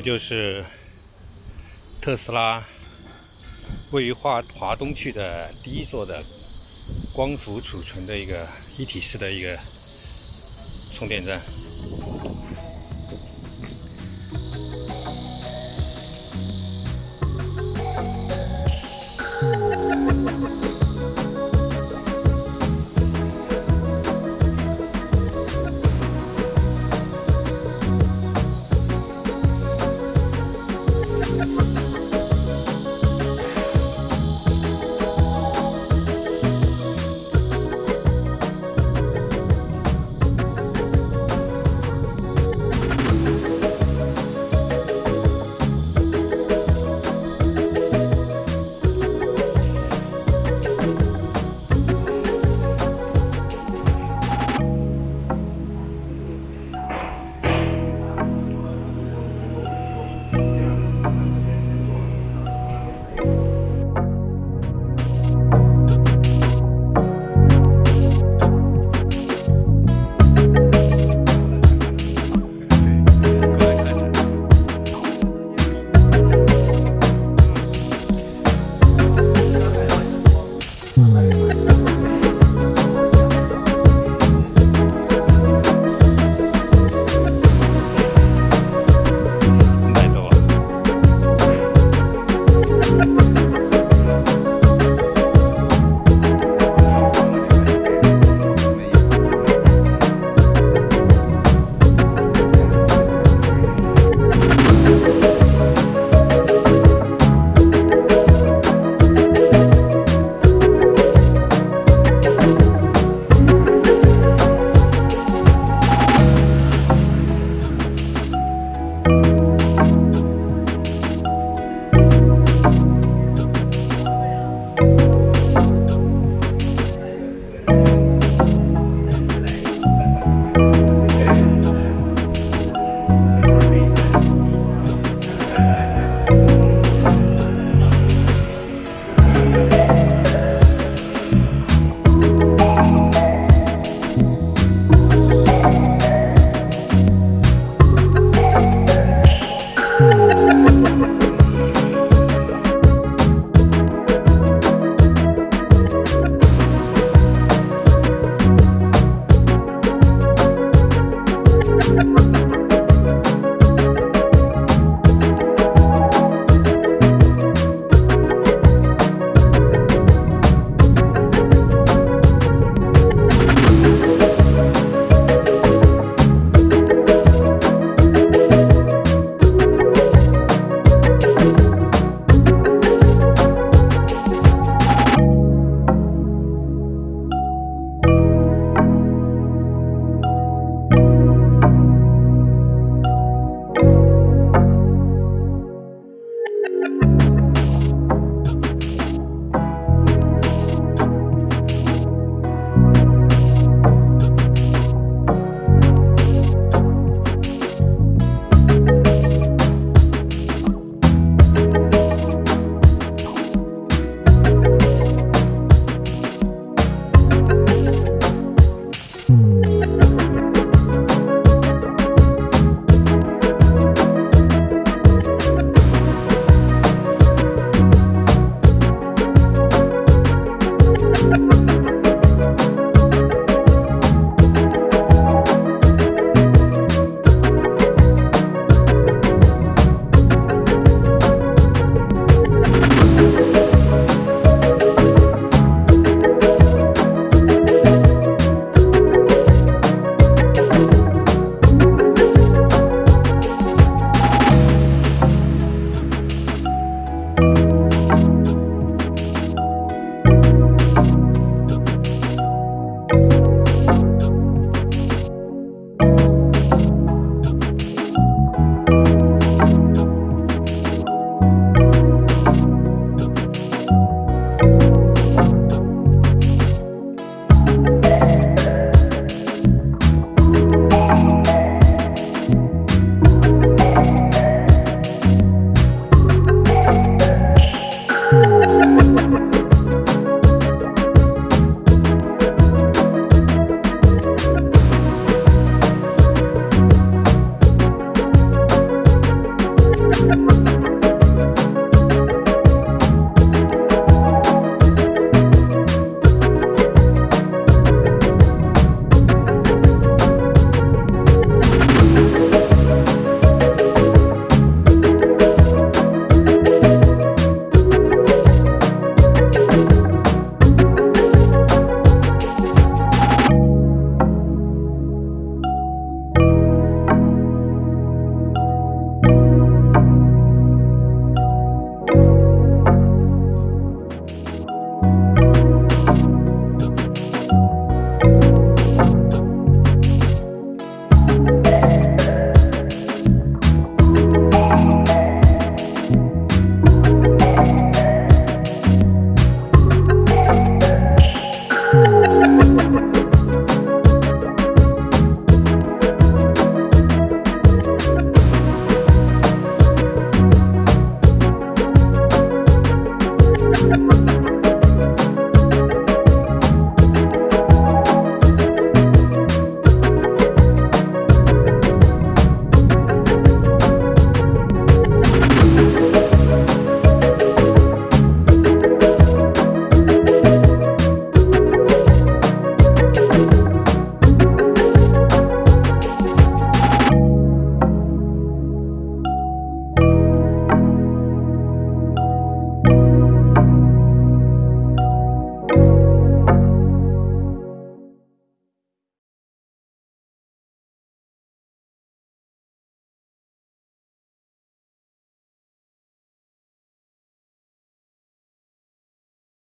这就是特斯拉位于华华东区的第一座的光伏储存的一个一体式的一个充电站。